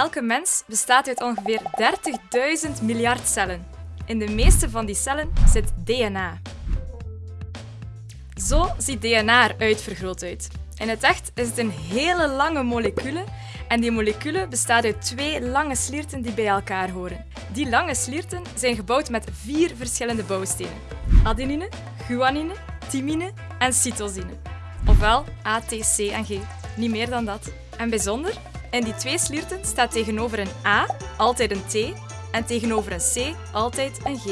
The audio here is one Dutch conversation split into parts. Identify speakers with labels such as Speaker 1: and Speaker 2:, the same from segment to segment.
Speaker 1: Elke mens bestaat uit ongeveer 30.000 miljard cellen. In de meeste van die cellen zit DNA. Zo ziet DNA er uitvergroot uit. In het echt is het een hele lange molecule en die molecule bestaat uit twee lange slierten die bij elkaar horen. Die lange slierten zijn gebouwd met vier verschillende bouwstenen. Adenine, guanine, thymine en cytosine. Ofwel A, T, C en G. Niet meer dan dat. En bijzonder, in die twee slierten staat tegenover een A altijd een T en tegenover een C altijd een G.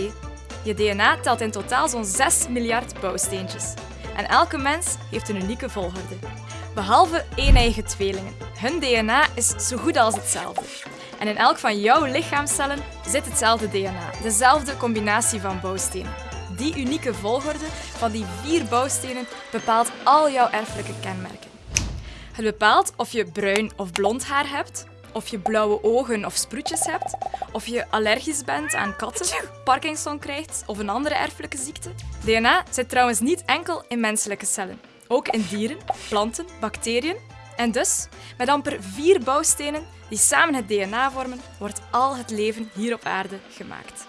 Speaker 1: Je DNA telt in totaal zo'n 6 miljard bouwsteentjes. En elke mens heeft een unieke volgorde. Behalve één-eigen tweelingen. Hun DNA is zo goed als hetzelfde. En in elk van jouw lichaamcellen zit hetzelfde DNA, dezelfde combinatie van bouwstenen. Die unieke volgorde van die vier bouwstenen bepaalt al jouw erfelijke kenmerken. Het bepaalt of je bruin of blond haar hebt, of je blauwe ogen of sproetjes hebt, of je allergisch bent aan katten, Parkinson krijgt of een andere erfelijke ziekte. DNA zit trouwens niet enkel in menselijke cellen, ook in dieren, planten, bacteriën. En dus, met amper vier bouwstenen die samen het DNA vormen, wordt al het leven hier op aarde gemaakt.